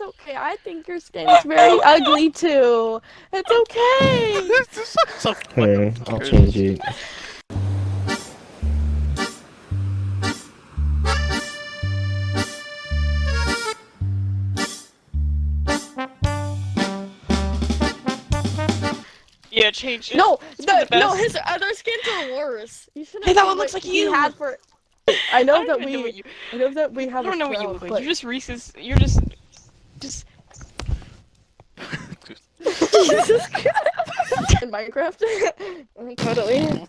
It's okay. I think your skin skin's very ugly too. It's okay. This is so Okay, I'll change it. Yeah, change it. No, the, the no, his other skins are worse. You should Hey, that one looks like he you. had for. I know I that don't know we. you, I know that we have. I don't a know what you throne, look like. but- You're just Reese's. You're just, just. Jesus Christ. In Minecraft? totally.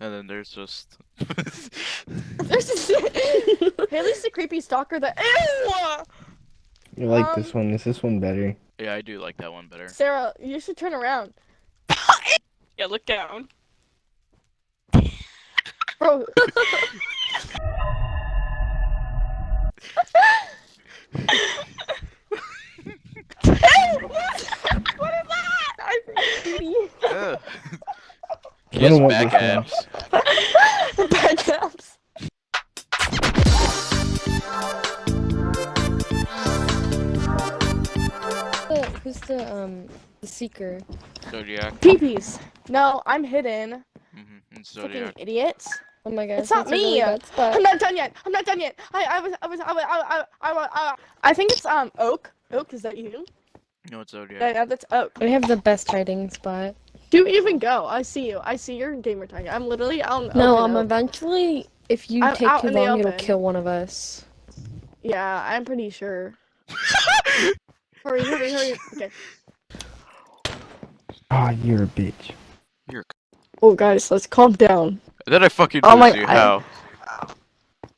And then there's just. There's just... Haley's the creepy stalker that. Ew! You like Um, this one? Is this one better? yeah, I do like that one better. Sarah, you should turn around. Yeah, look down. Bro. What is that? I Ugh. I Kiss don't want back abs. Bad caps. who's the um the seeker? Zodiac. Peepees. No, I'm hidden. Mm-hmm. And Fucking Zodiac. idiots. Oh my god, It's not that's a really me. bad spot. I'm not done yet. I'm not done yet. I I was I was I was I I I, I, I, I think it's um Oak. Oak, is that you? No, it's Zodiac. Yeah, yeah, that's Oak. We have the best hiding spot. Do even go. I see you. I see your gamer tag. I'm literally out. No, open um, Oak. eventually, if you I'm take out too in the long, it'll kill one of us. Yeah, I'm pretty sure. hurry, hurry, hurry. Okay. Ah, you're a bitch. You're. Oh, guys, let's calm down. Then I fucking Oh lose my- you. I- How?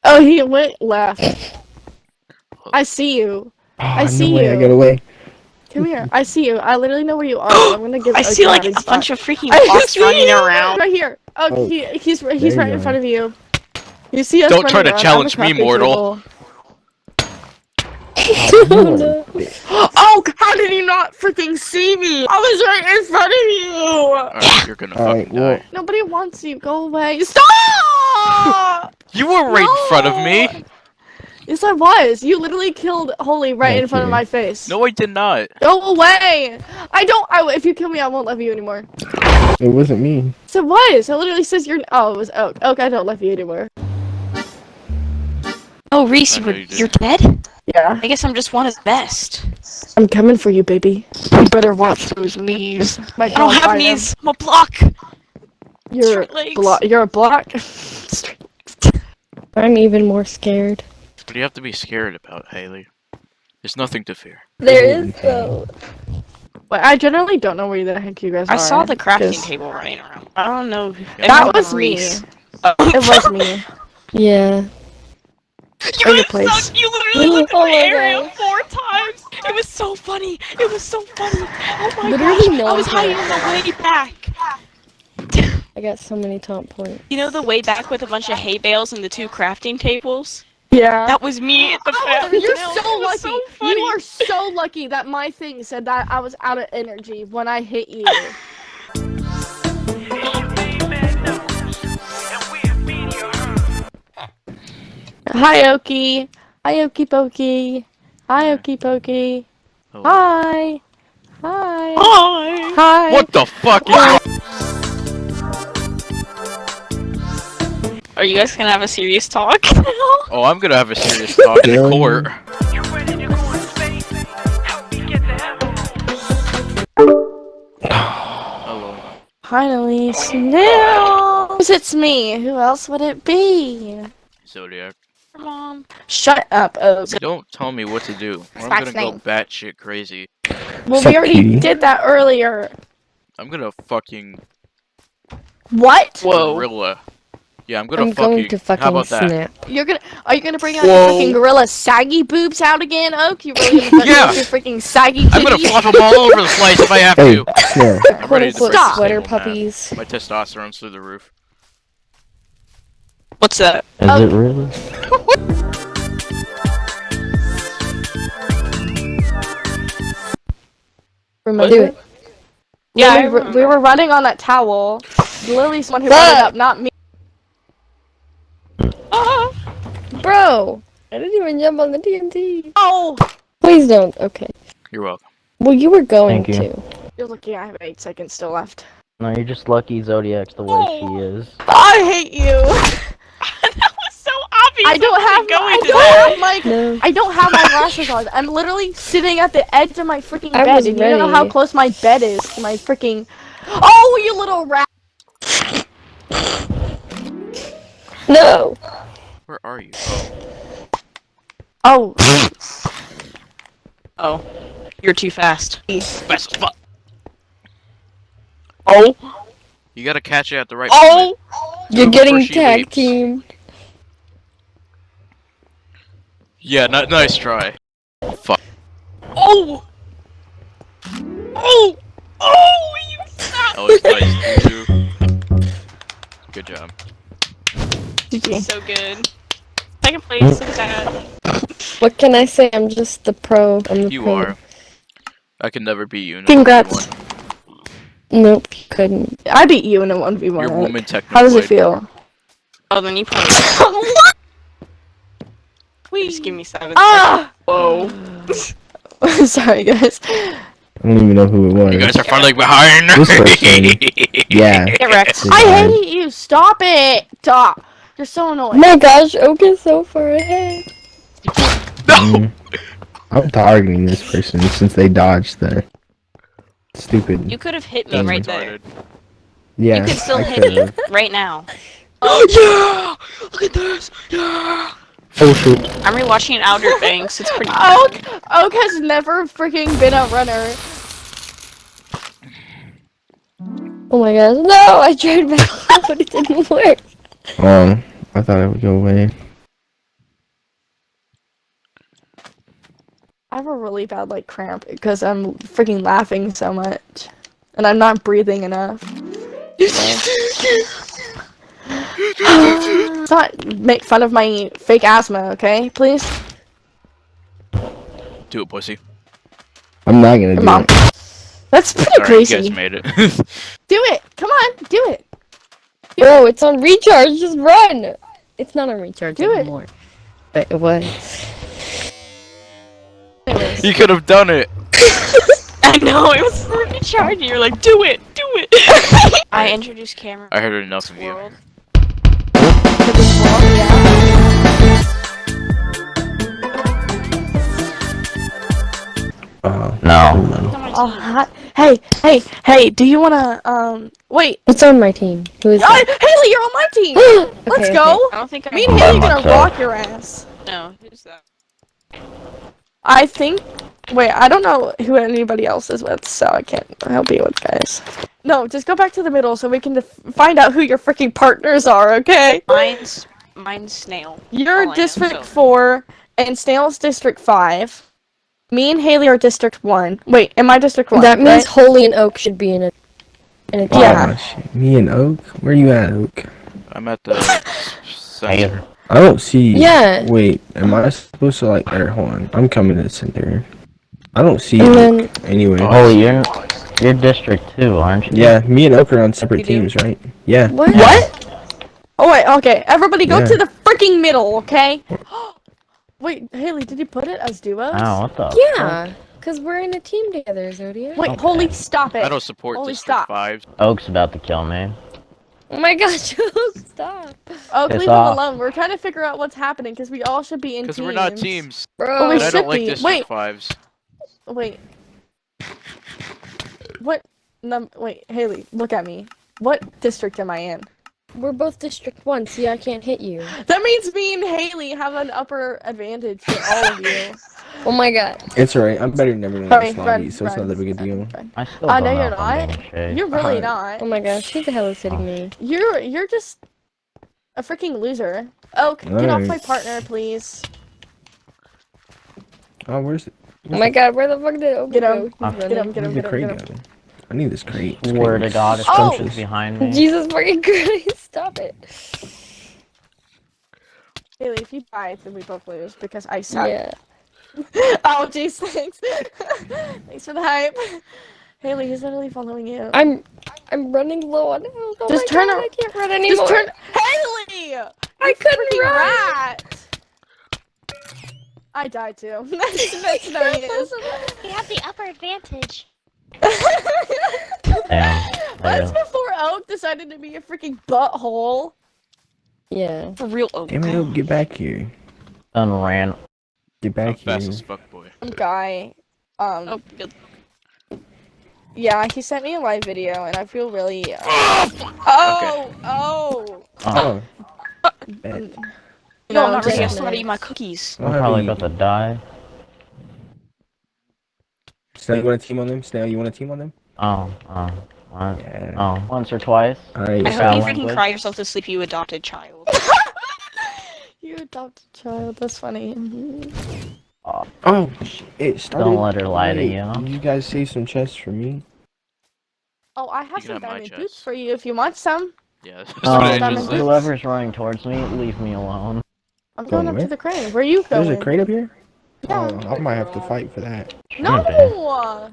Oh, he went left. I see you. Ah, I see no way, I you. got away. Come here. I see you. I literally know where you are. I'm gonna give. I see like a spot. bunch of freaking I bots running you! around. Right here. Oh, Oh, he, he's he's right in front of you. You see us Don't try to around. challenge me, mortal. table. You are a bitch. Oh, how did he not freaking see me? I was right in front of you. Alright, you're gonna Alright, fucking well- die. Nobody wants you. Go away. Stop! You were right in front of me. Yes, I was. You literally killed Holy right in Thank front of my face. No, I did not. Go away! I don't. I, if you kill me, I won't love you anymore. It wasn't me. So it was. It literally says you're. Oh, it was oh, Oak. Oak, I don't love you anymore. Oh, Reese, you were, you you're dead? Yeah. I guess I'm just one of the best. I'm coming for you, baby. You better watch those knees. My I don't have bite 'em. knees. I'm a block. You're Straight legs. blo- You're a block. I'm even more scared. What do you have to be scared about, Haley? There's nothing to fear. There is, is though. But I generally don't know where the heck you guys are. I saw the crafting 'cause table running around. I don't know. if That That anyone was me. Oh. It was me. Yeah. You Or your were place. so- you literally looked at Oh the my area gosh. four times. It was so funny. It was so funny. Oh my Literally gosh. no I was one hiding cared. on the way back. I got so many top points. You know the way back with a bunch of hay bales and the two crafting tables? Yeah. That was me at the Oh, you're so lucky. so funny. you are so lucky that my thing said that I was out of energy when I hit you. Hi, Okie. Hi, Okie Pokey. Hi, Okie Pokey. Oh. Hi. Hi. Hi. Hi. What the fuck is Are you guys gonna have a serious talk? Oh, I'm gonna have a serious talk in Really? court. Finally, Snails. It's me. Who else would it be? Zodiac. Mom. Shut up, Oak. Don't tell me what to do. Or I'm gonna go name. batshit crazy. Well, Sup, we already cutie? did that earlier. I'm gonna fucking What? Whoa. gorilla. Yeah, I'm gonna I'm fucking. going to How fucking about that? You're gonna are you gonna bring out Whoa. your freaking gorilla saggy boobs out again, Oak? You really gonna Yeah. yeah. your freaking saggy I'm gonna titties? flop them all over the place if I have Hey, to. Snare. I'm Quote ready to unquote Stop. sweater table in puppies. My testosterone's through the roof. What's that? Is Oh. it really? Remember? Do it. Yeah, I we, were, we were running on that towel. Lily's the one who brought it up, not me. Ah. Bro, I didn't even jump on the TNT. Oh! Please don't. Okay. You're welcome. Well, you were going Thank you. to. You're lucky I have eight seconds still left. No, you're just lucky Zodiac's the way Oh. she is. I hate you! that was so obvious. I don't have going I don't have my No. I don't have my glasses on. I'm literally sitting at the edge of my freaking I bed, was and you don't know how close my bed is to my freaking. Oh, you little rat! No. Where are you? Oh, Oh, Oh, you're too fast. fast as fuck. Oh. oh, You gotta catch it at the right oh, You're Before getting she tag leaps. team. Yeah, n- nice try. Fuck. oh, oh, oh! You stop. That was nice. too. Good job. GG. So good. Second place. Look at that. What can I say? I'm just the pro. I'm the You pro. are. I can never beat you. in a Congrats. 1v1. Nope, you couldn't. I beat you in a one v one. You're woman technically. How does it feel? Oh, then you probably. Please give me seven. Ah! Whoa. Sorry, guys. I don't even know who it was. You guys are falling behind. This person. Yeah. Get wrecked. I hate you. Stop it. Stop. You're so Oh annoying. my gosh, Oak is so far ahead. No. Mm. I'm targeting this person since they dodged the stupid. You could have hit me That's right there. Yeah. You could still I hit could've. me right now. Oh yeah! Look at this. Yeah. Oh shoot. I'm rewatching Outer Banks. It's pretty. Oak, Oak has never freaking been a runner. Oh my gosh, no! I tried back up, but it didn't work. Oh, I thought it would go away. I have a really bad like cramp because I'm freaking laughing so much, and I'm not breathing enough. Let's not make fun of my fake asthma, okay? Please. Do it, pussy. I'm not gonna do Mom. it. That's pretty Alright, you crazy. guys made it. Do it. Come on, do it. Bro, it's on recharge, just run! It's not on recharge Do it. anymore. But it was. You could have done it. I know it was really charging. You're like, do it, do it. I introduced Cameron. I heard enough of you. Uh, No. Oh, hi- hey, hey, hey, do you wanna, um, wait. It's on my team. Who is Oh. Haley, you're on my team! Let's Okay, go! I don't think I Me and Haley By gonna myself. rock your ass. No, who's that? I think. Wait, I don't know who anybody else is with, so I can't help you with guys. No, just go back to the middle so we can def- find out who your freaking partners are, okay? Mine's mine's Snail. You're All I am, District so- 4, and Snail's District 5. Me and Haley are District 1. Wait, am I District 1? That means right? Holy and Oak should be in it. in a oh, team. Yeah. oh, shit. Me and Oak. Where are you at, Oak? I'm at the center. I don't see. you. Yeah. Wait, am I supposed to like? Or hold on. I'm coming to the center. I don't see And you. then Anyway. Oh, you're you're District Two, aren't you? Yeah, me and Oak are on separate You do? teams, right? Yeah. what? What? Oh, wait, okay. Everybody go Yeah. to the freaking middle, okay? Wait, Haley, did you put it as duos? Oh, what the? Yeah, cause we're in a team together, Zodiac. Wait, Okay. holy, stop it. I don't support Holy District stop. 5. Oak's about to kill me. Oh my gosh, stop, Oh, Piss leave him alone. We're trying to figure out what's happening because we all should be in teams. Because teams. we're not teams. bro. Oh, we And I should don't like be. District Wait. 5s. Wait. What? Num- wait, Haley, look at me. What district am I in? We're both District One. See, I can't hit you. That means me and Haley have an upper advantage for all of you. Oh my god. It's alright. I'm better than everyone Sorry, else, run, lobby, so it's not that big a deal. run, run. I still Uh, no, know you're not. You're really Uh, not. Oh my gosh, who the hell is hitting me? You're you're just a freaking loser. Oh, get off my partner, please. Oh, where's it? Oh my god, where the fuck did Oak Get go? him. He's Ah. Get running. him, get him, Where's the get him, get him. Go? I need this crate. This Swear crate to is God, if Oh! Oak's behind me. Jesus fucking Christ, stop it. Haley, if you die, then we both lose because I suck. Yeah. oh, jeez, thanks. thanks for the hype. Haley, he's literally following you. I'm I'm running low on health. Oh Just my turn god, I can't run anymore. Just turn. Haley! I couldn't Freaking run. rat! I died too. that's that's no news. We have the upper advantage. Damn. That's There. before Oak decided to be a freaking butthole. Yeah. For real. Oh, Damn it, Oak, get back here. Done ran. Get I'm back fast here. as fuck, boy. Guy. Um. oh good. Yeah, he sent me a live video, and I feel really. Uh... oh, oh. Oh. Bet. No, No, I'm not ready. I just- still gotta eat my cookies. I'm probably about to die. Snail, you want to team on them? Snail, you want to team on them? Oh, oh, what? Yeah. Oh, once or twice. Alright, I hope you freaking cry yourself to sleep, you adopted child. You adopted child. That's funny. Oh, sh- it started. Don't let her lie to you. Did you guys save some chests for me? Oh, I have can some have my diamond boots for you if you want some. Yeah, that's Um, what I diamond just boots. said. whoever's running towards me, leave me alone. I'm Going going up where? to the crane. Where are you going? There's a crate up here? Yeah. Oh, I might have to fight for that. No!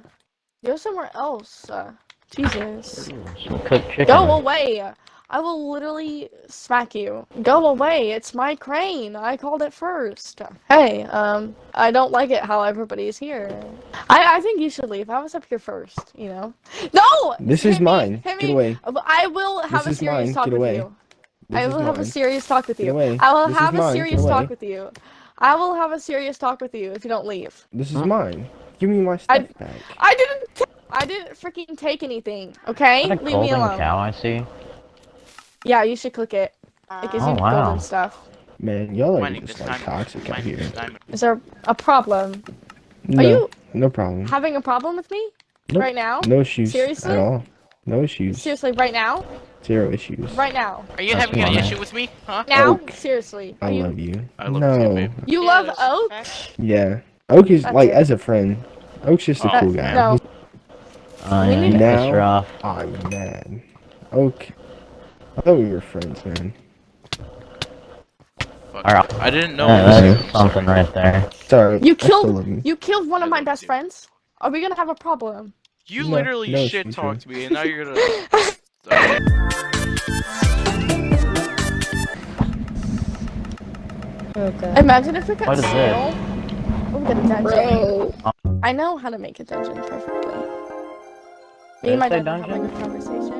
Go somewhere else. Uh, Jesus. Some cooked chicken. Go away! I will literally smack you. Go away! It's my crane! I called it first. Hey, um, I don't like it how everybody's here. I, I think you should leave. I was up here first, you know? No! This Hit is me, mine. hit Get me. away. I will have This a serious mine. talk Get with away. you. This I will have a serious talk with Get you. away. I will This is have a mine. Get serious away. talk with you. I will have a serious talk with you if you don't leave. This is Huh? mine. Give me my I- stuff back. I didn't. T- I didn't freaking take anything. Okay, Is that a leave me golden alone. cow I see? Yeah, you should click it. It gives Oh, you wow. golden stuff. Man, y'all are Mining just this like time. toxic out Mining here. this time. Is there a problem? No, Are you no problem. having a problem with me Nope. right now? No issues Seriously? at all. No issues. Seriously, right now? Zero issues. Right now? Are you That's having an issue with me? Huh? Now? Oak. Seriously? I you? love you. I love no. you too. You love Oak? Yeah. Oak is That's like it. as a friend. Oak's just a Oh. cool guy. No. Oh, We yeah, need you to- pissed off. I'm mad. Oak. Oh, I thought we were friends, man. Fuck. Alright. I didn't know. Yeah, that's something Sorry. right there. Sorry. You killed- you. You killed one of my best friends. Are we gonna have a problem? You No, literally no, shit excuse talked me. me, and now you're gonna. Sorry. Okay. Imagine if we got What is snail. Oh, we get a dungeon. Bro. I know how to make a dungeon perfectly. Me Did and my dad were having dungeon? a conversation.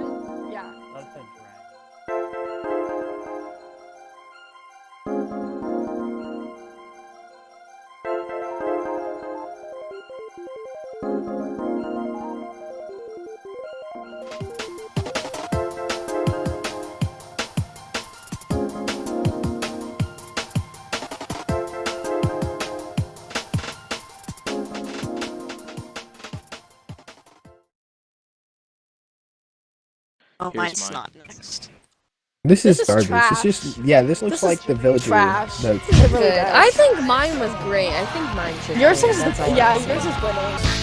Oh, Here's mine's mine. not next. This is This is garbage. trash. It's just yeah. This looks This is like the villager. trash. The, really Good. I think mine was great. I think mine should. Yours is that's yeah, yours is winning.